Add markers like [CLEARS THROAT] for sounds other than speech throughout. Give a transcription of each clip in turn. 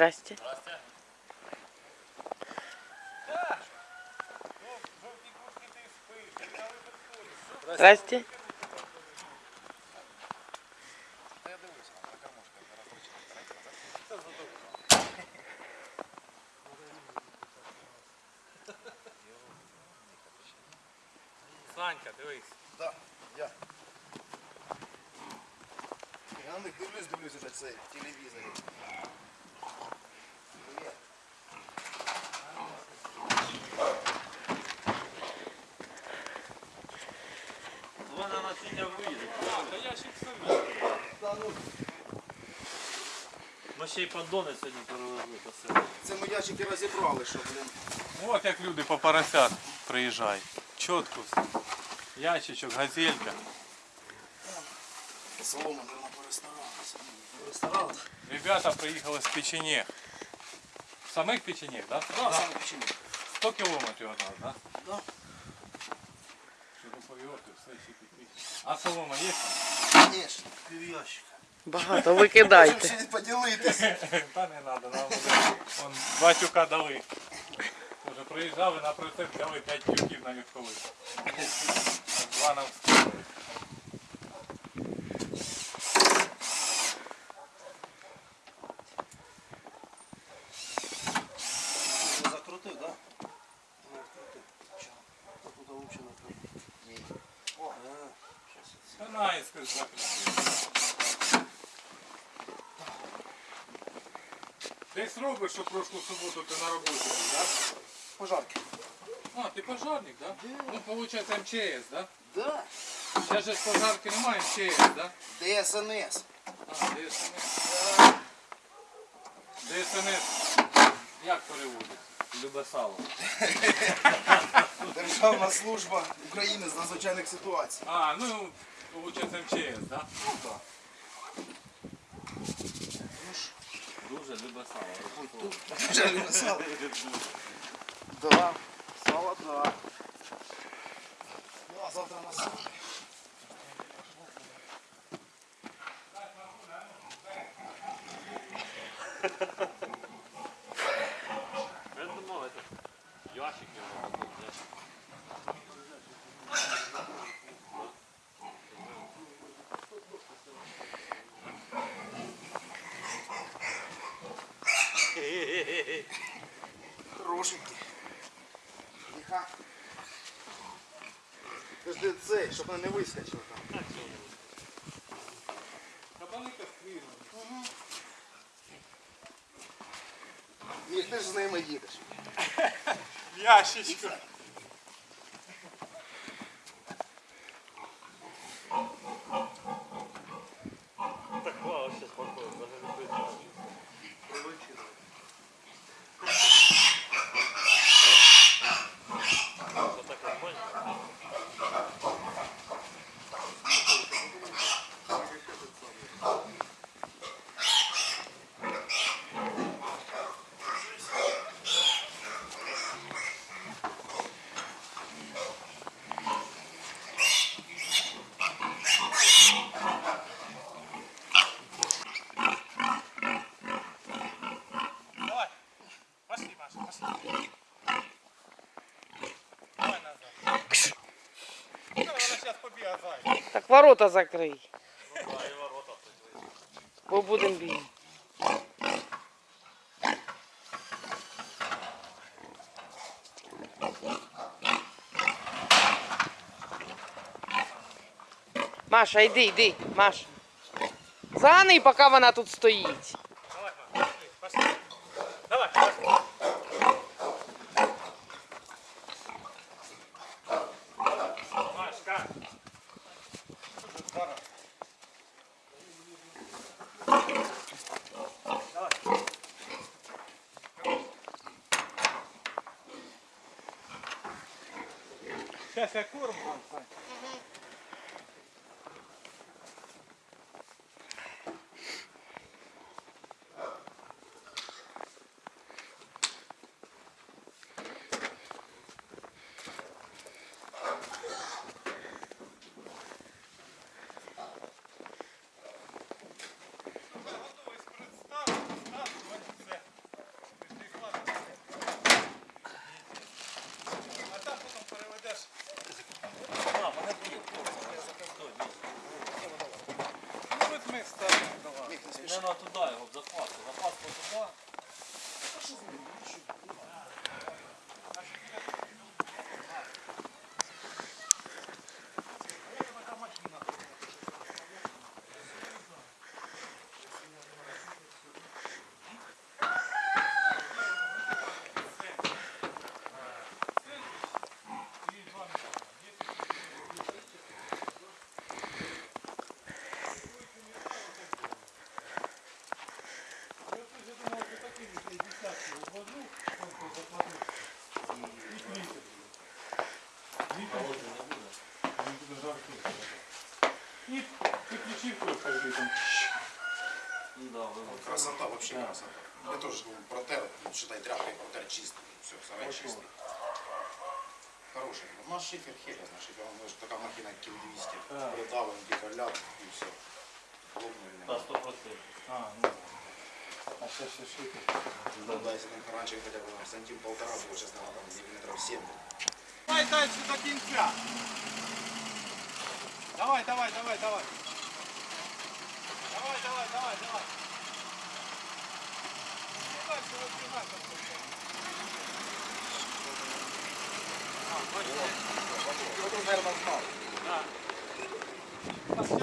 Здрасте. Здрасте. Здрасте. синя виїде. А, та я ще собі. Та ну, Ми ще й поддони сьогодні перевезли по селу. це ми ящики розібрали, що, блін. От як люди по поросят приїжджають. Чітко все. Ящичок, газелька. Солома, мабуть, перестаралася. Перестаралася? Ребята приїхали з печенег. Самих печенег, так? Да? Да, саме почему. 100 кілометрів від нас, так? Да. А солома є? Звісно, пів ящика. Багато викидайте. ще поділитися. Та не треба, [LAUGHS] нам вже вон, два тюка дали. Уже приїжджали на процес, дали 5 тюків на коли. Два нам скинули. Робиш, що прошлу суботу ти на роботі був, так? Пожарки. А, ти пожарник, так? Ну, виходить МЧС, так? Да. Зараз же ж пожарки немає МЧС, так? ДСНС. А, ДСНС. ДСНС. Як переводиться? Любе сало. Державна служба України з надзвичайних ситуацій. А, ну, виходить МЧС, так? Ну так. Дуже любе сало. Ой, тут вже не сало. Да, сало, да. Ну, а завтра на сало. Цей, щоб вона не вискочила там. Кабани кастрировані. Ні, ти ж з ними їдеш. Ящичко. Ворота закрий. Бо будемо бігти. Маша, йди, йди, Маша. Заганий, поки вона тут стоїть. наверное, туди його, в захват. Захват Красота, вообще красота. Я тоже говорю, протер, ну, считай, тряпкой протер чистый. Все, сарай чистый. Хороший. У нас шифер херес на шифер. Он же такая махина кил 200. А. Придавлен, гидроляд и все. Лопнули. Да, 100%. А, ну. А сейчас все шипит. Ну да, если там раньше хотя бы там, сантим полтора было, сейчас надо там миллиметров 7. Давай дальше до кінця. Давай, давай, давай, давай. Давай, давай, давай, давай. Ну, дальше розбігай, там,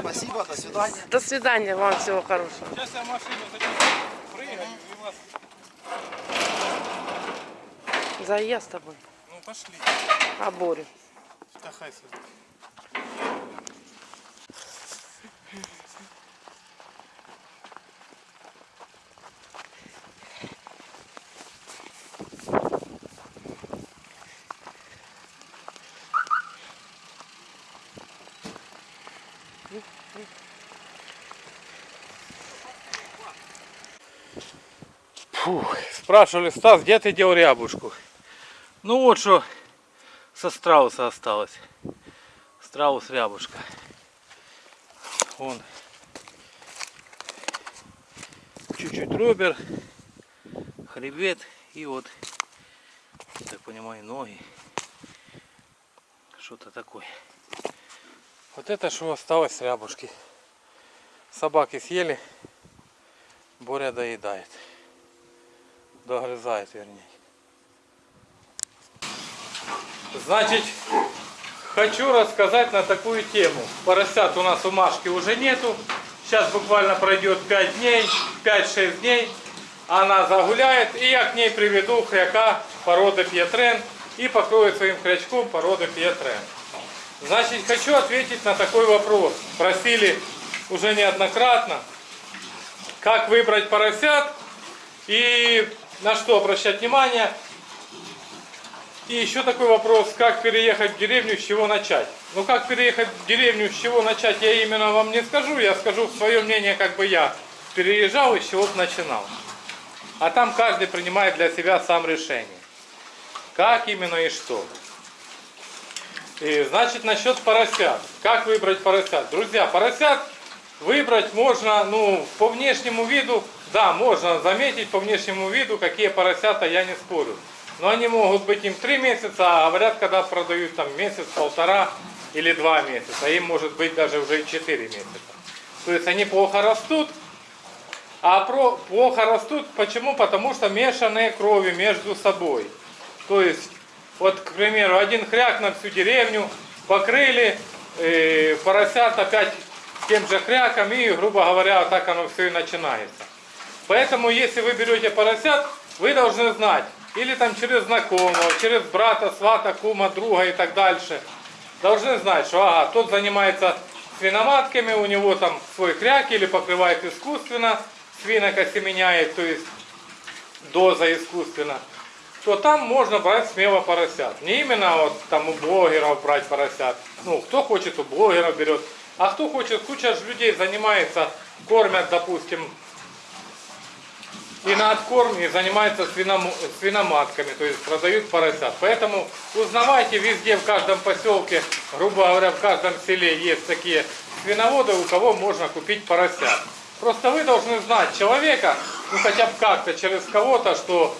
Спасибо, до свидания. До свидания, вам всего хорошего. Сейчас я машину зайду, прыгаю и вас... За я с тобой. Ну, пошли. А Борю? Спрашивали, Стас, где ты делал рябушку? Ну вот что со страуса осталось. Страус рябушка. Вон. Чуть-чуть робер, хребет и вот, я так понимаю, ноги. Что-то такое. Вот это что осталось с рябушки. Собаки съели, Боря доедает. Догрызает, вернее. Значит, хочу рассказать на такую тему. Поросят у нас у Машки уже нету. Сейчас буквально пройдет 5 дней, 5-6 дней. Она загуляет, и я к ней приведу хряка породы Пьетрен и покрою своим хрячком породы Пьетрен. Значит, хочу ответить на такой вопрос. Просили уже неоднократно, как выбрать поросят и на что обращать внимание. И еще такой вопрос, как переехать в деревню, с чего начать. Ну как переехать в деревню, с чего начать, я именно вам не скажу. Я скажу свое мнение, как бы я переезжал и с чего начинал. А там каждый принимает для себя сам решение. Как именно и что. И, значит, насчет поросят. Как выбрать поросят? Друзья, поросят выбрать можно, ну, по внешнему виду, да, можно заметить по внешнему виду, какие поросята, я не спорю. Но они могут быть им 3 месяца, а говорят, когда продают там месяц, полтора или 2 месяца. Им может быть даже уже и 4 месяца. То есть они плохо растут. А про, плохо растут почему? Потому что мешанные крови между собой. То есть, вот, к примеру, один хряк на всю деревню покрыли, э, поросят опять тем же хряком, и, грубо говоря, вот так оно все и начинается. Поэтому, если вы берете поросят, вы должны знать, или там через знакомого, через брата, свата, кума, друга и так дальше, должны знать, что ага, тот занимается свиноматками, у него там свой кряк или покрывает искусственно, свинок осеменяет, то есть доза искусственно, то там можно брать смело поросят. Не именно вот там у блогеров брать поросят. Ну, кто хочет, у блогеров берет. А кто хочет, куча же людей занимается, кормят, допустим, и на откорм и занимаются свином- свиноматками, то есть продают поросят. Поэтому узнавайте везде, в каждом поселке, грубо говоря, в каждом селе есть такие свиноводы, у кого можно купить поросят. Просто вы должны знать человека, ну хотя бы как-то через кого-то, что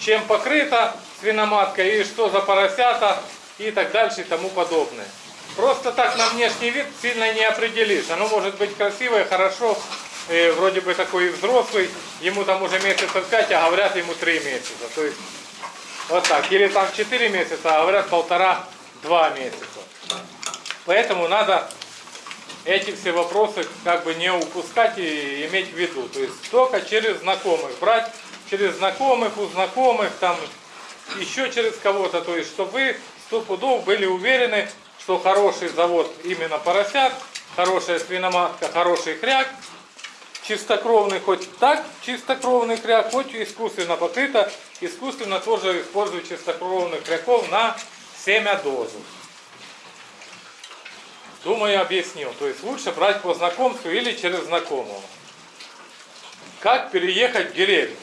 чем покрыта свиноматка и что за поросята и так дальше и тому подобное. Просто так на внешний вид сильно не определишь. Оно может быть красивое, хорошо, э, вроде бы такой взрослый, ему там уже месяцев 5, а говорят ему 3 месяца. То есть вот так. Или там 4 месяца, а говорят полтора-два месяца. Поэтому надо эти все вопросы как бы не упускать и иметь в виду. То есть только через знакомых. Брать через знакомых, у знакомых, там еще через кого-то. То есть чтобы вы сто пудов были уверены, что хороший завод именно поросят, хорошая свиноматка, хороший хряк, чистокровный хоть так, чистокровный хряк, хоть искусственно покрыто, искусственно тоже используют чистокровных хряков на семя дозу. Думаю, объяснил. То есть лучше брать по знакомству или через знакомого. как переехать в деревню.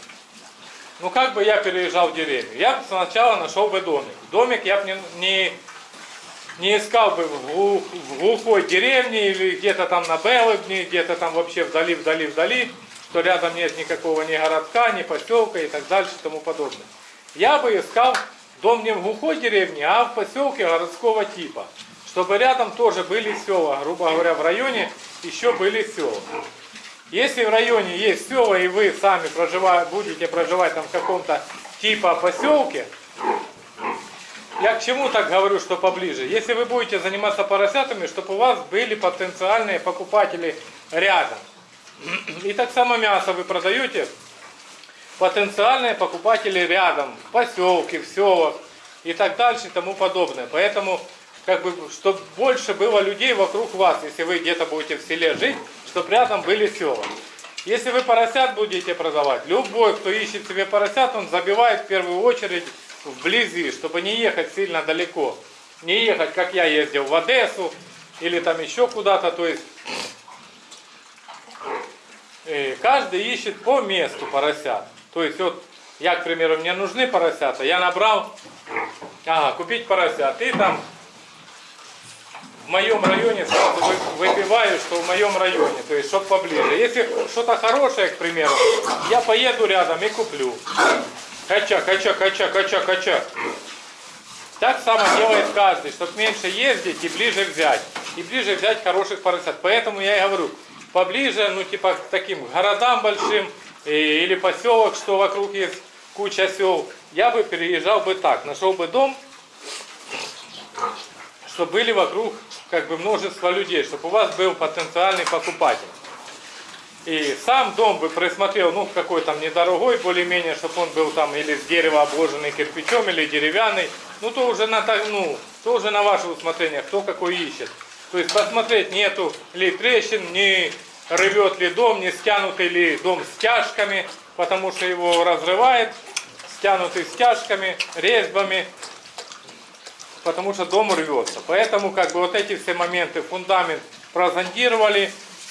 Ну как бы я переезжал в деревню? Я бы сначала нашел бы домик. Домик я бы не, не, не искал бы в, глух- в глухой деревне или где-то там на Белыбне, где-то там вообще вдали, вдали, вдали, что рядом нет никакого ни городка, ни поселка и так дальше и тому подобное. Я бы искал дом не в глухой деревне, а в поселке городского типа. Чтобы рядом тоже были села. Грубо говоря, в районе еще были села. Если в районе есть села, и вы сами проживаете, будете проживать там в каком-то типа поселке, я к чему так говорю, что поближе? Если вы будете заниматься поросятами, чтобы у вас были потенциальные покупатели рядом. И так само мясо вы продаете, потенциальные покупатели рядом, в поселке, в селах и так дальше и тому подобное. Поэтому, как бы, чтобы больше было людей вокруг вас, если вы где-то будете в селе жить, чтобы рядом были села. Если вы поросят будете продавать, любой, кто ищет себе поросят, он забивает в первую очередь вблизи, чтобы не ехать сильно далеко. Не ехать, как я ездил в Одессу или там еще куда-то, то есть э, каждый ищет по месту поросят. То есть вот я, к примеру, мне нужны поросята, я набрал, ага, купить поросят, и там в моем районе сразу вы- выбиваю, что в моем районе, то есть чтобы поближе. Если что-то хорошее, к примеру, я поеду рядом и куплю. Кача, кача, кача, кача, кача. Так само делает каждый, чтобы меньше ездить и ближе взять. И ближе взять хороших поросят. Поэтому я и говорю, поближе, ну типа к таким городам большим э, или поселок, что вокруг есть куча сел, я бы переезжал бы так, нашел бы дом, чтобы были вокруг как бы множество людей, чтобы у вас был потенциальный покупатель. И сам дом бы присмотрел, ну, какой там недорогой, более-менее, чтобы он был там или с дерева обложенный кирпичом, или деревянный. Ну, то уже на, ну, то уже на ваше усмотрение, кто какой ищет. То есть посмотреть, нету ли трещин, не рвет ли дом, не стянутый ли дом стяжками, потому что его разрывает, стянутый стяжками, резьбами, потому что дом рвется. Поэтому как бы вот эти все моменты, фундамент прозондировали,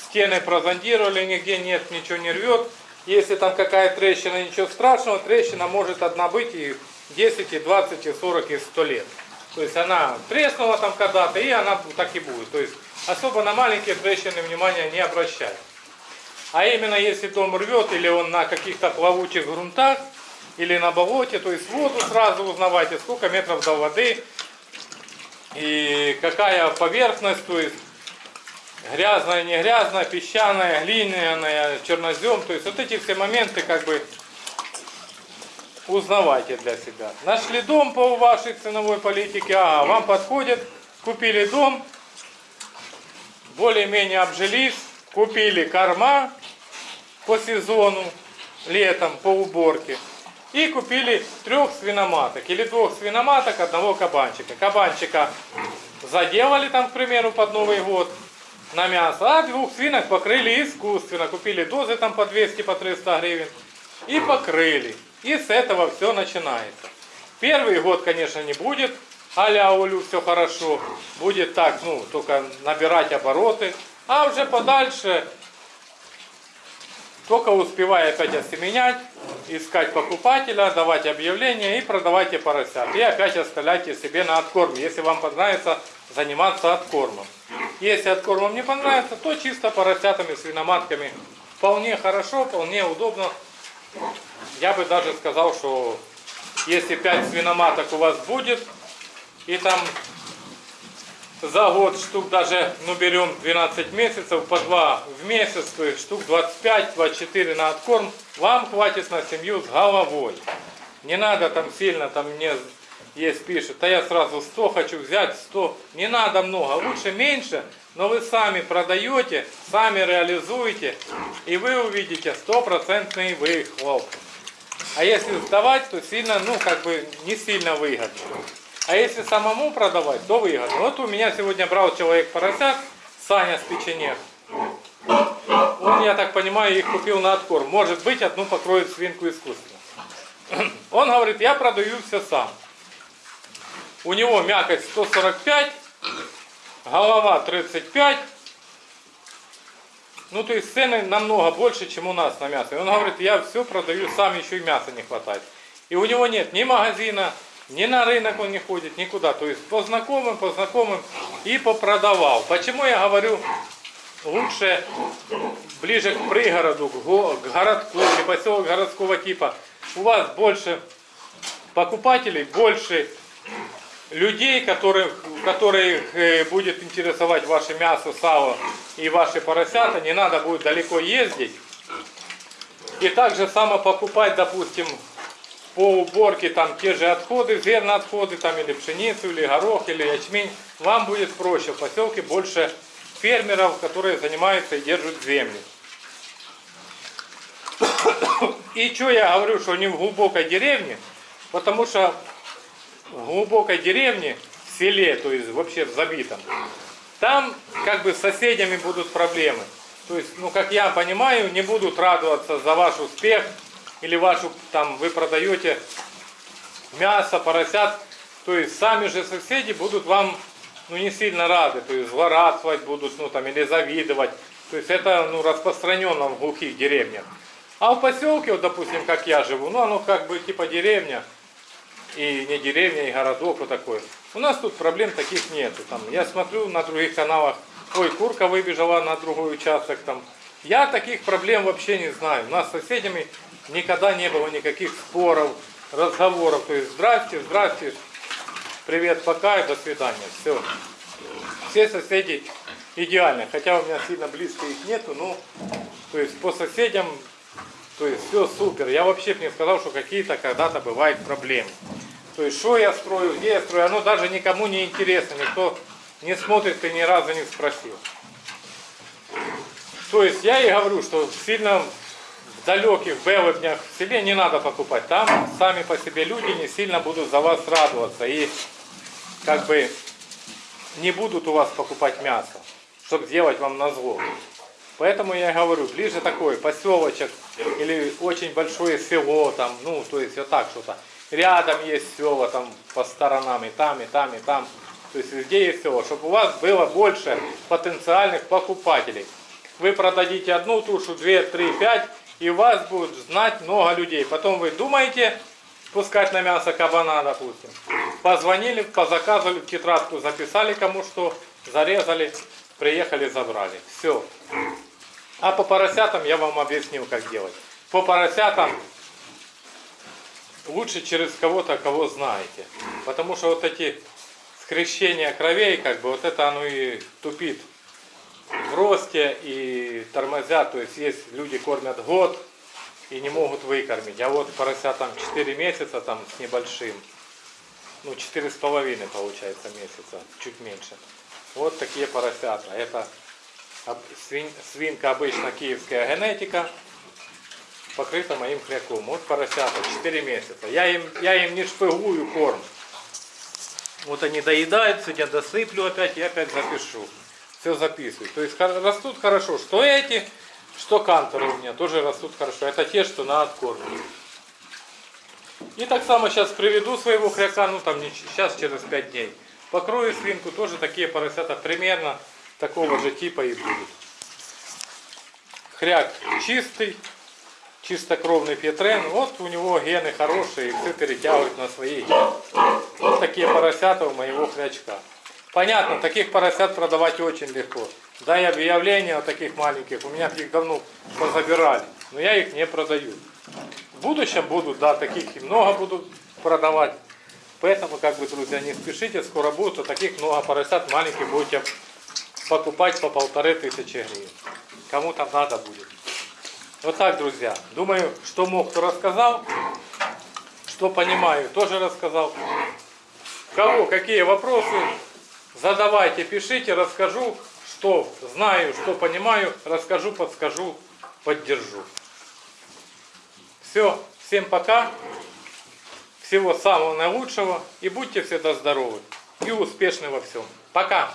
стены прозондировали, нигде нет, ничего не рвет. Если там какая трещина, ничего страшного, трещина может одна быть и 10, и 20, и 40, и 100 лет. То есть она треснула там когда-то, и она так и будет. То есть особо на маленькие трещины внимания не обращать. А именно если дом рвет, или он на каких-то плавучих грунтах, или на болоте, то есть воду сразу узнавайте, сколько метров до воды, и какая поверхность, то есть грязная, не грязная, песчаная, глиняная, чернозем. То есть вот эти все моменты как бы узнавайте для себя. Нашли дом по вашей ценовой политике, ага, вам подходит, купили дом, более-менее обжились, купили корма по сезону, летом, по уборке. И купили трех свиноматок или двух свиноматок, одного кабанчика. Кабанчика заделали там, к примеру, под Новый год на мясо, а двух свинок покрыли искусственно. Купили дозы там по 200, по 300 гривен и покрыли. И с этого все начинается. Первый год, конечно, не будет а-ля Олю все хорошо. Будет так, ну, только набирать обороты. А уже подальше только успевая опять осеменять, искать покупателя, давать объявления и продавайте поросят. И опять оставляйте себе на откорм, если вам понравится заниматься откормом. Если откормом не понравится, то чисто поросятами, свиноматками. Вполне хорошо, вполне удобно. Я бы даже сказал, что если 5 свиноматок у вас будет, и там за год штук даже, ну берем 12 месяцев, по 2 в месяц, то есть штук 25-24 на откорм, вам хватит на семью с головой. Не надо там сильно, там мне есть пишет, а я сразу 100 хочу взять, 100. Не надо много, лучше меньше, но вы сами продаете, сами реализуете, и вы увидите стопроцентный выхлоп. А если сдавать, то сильно, ну как бы не сильно выгодно. А если самому продавать, то выгодно. Вот у меня сегодня брал человек поросят, Саня с печенег. Он, я так понимаю, их купил на откорм. Может быть, одну покроет свинку искусственно. [CLEARS THROAT] Он говорит, я продаю все сам. У него мякоть 145, голова 35, Ну, то есть цены намного больше, чем у нас на мясо. И он говорит, я все продаю сам, еще и мяса не хватает. И у него нет ни магазина, ни на рынок он не ходит, никуда. То есть по знакомым, по знакомым и попродавал. Почему я говорю, лучше ближе к пригороду, к, го- к городку, или поселок городского типа. У вас больше покупателей, больше людей, которых, которых э, будет интересовать ваше мясо, сало и ваши поросята. Не надо будет далеко ездить. И также само покупать, допустим, по уборке там те же отходы, зерноотходы, там или пшеницу, или горох, или ячмень, вам будет проще. В поселке больше фермеров, которые занимаются и держат землю. И что я говорю, что не в глубокой деревне, потому что в глубокой деревне, в селе, то есть вообще в забитом, там как бы с соседями будут проблемы. То есть, ну как я понимаю, не будут радоваться за ваш успех или вашу, там, вы продаете мясо, поросят, то есть сами же соседи будут вам, ну не сильно рады, то есть злорадствовать будут, ну там, или завидовать. То есть это, ну, распространенно в глухих деревнях. А в поселке, вот, допустим, как я живу, ну оно как бы типа деревня, и не деревня, и городок вот такой. У нас тут проблем таких нету. Там, я смотрю на других каналах, ой, курка выбежала на другой участок. Там. Я таких проблем вообще не знаю. У нас с соседями никогда не было никаких споров, разговоров. То есть здрасте, здрасте, привет, пока и до свидания. Все. Все соседи идеально. Хотя у меня сильно близко их нету, но то есть по соседям то есть все супер. Я вообще не сказал, что какие-то когда-то бывают проблемы. То есть что я строю, где я строю, оно даже никому не интересно. Никто не смотрит и ни разу не спросил. То есть я и говорю, что сильно в далеких белоднях в селе не надо покупать. Там сами по себе люди не сильно будут за вас радоваться. И как бы не будут у вас покупать мясо, чтобы сделать вам на зло. Поэтому я говорю, ближе такой поселочек или очень большое село, там, ну, то есть вот так что-то. Рядом есть села там по сторонам, и там, и там, и там. То есть везде есть село, чтобы у вас было больше потенциальных покупателей. Вы продадите одну тушу, две, три, пять, и вас будут знать много людей. Потом вы думаете пускать на мясо кабана, допустим. Позвонили, позаказывали, тетрадку записали кому что, зарезали, приехали, забрали. Все. А по поросятам я вам объяснил, как делать. По поросятам лучше через кого-то, кого знаете. Потому что вот эти скрещения кровей, как бы вот это оно и тупит в росте и тормозят. То есть есть люди кормят год и не могут выкормить. А вот поросятам 4 месяца там с небольшим. Ну, четыре с половиной получается месяца, чуть меньше. Вот такие поросята. Это свин- свинка обычно киевская генетика, покрыта моим хряком. Вот поросята 4 месяца. Я им, я им не шпыгую корм. Вот они доедают, сегодня досыплю опять и опять запишу. Все записываю. То есть растут хорошо. Что эти, что канторы у меня тоже растут хорошо. Это те, что на откорм. И так само сейчас приведу своего хряка, ну там не сейчас через 5 дней. Покрою свинку, тоже такие поросята примерно такого же типа и будут. Хряк чистый, чистокровный петрен. Вот у него гены хорошие, и все перетягивают на свои гены. Вот такие поросята у моего хрячка. Понятно, таких поросят продавать очень легко. Дай объявление о таких маленьких. У меня их давно позабирали. Но я их не продаю. В будущем будут, да, таких и много будут продавать. Поэтому, как бы, друзья, не спешите, скоро будут, а таких много поросят маленьких будете покупать по полторы тысячи гривен. Кому там надо будет. Вот так, друзья. Думаю, что мог, то рассказал. Что понимаю, тоже рассказал. Кого какие вопросы, задавайте, пишите, расскажу, что знаю, что понимаю, расскажу, подскажу, поддержу. Все, всем пока. Всего самого наилучшего и будьте всегда здоровы и успешны во всем. Пока!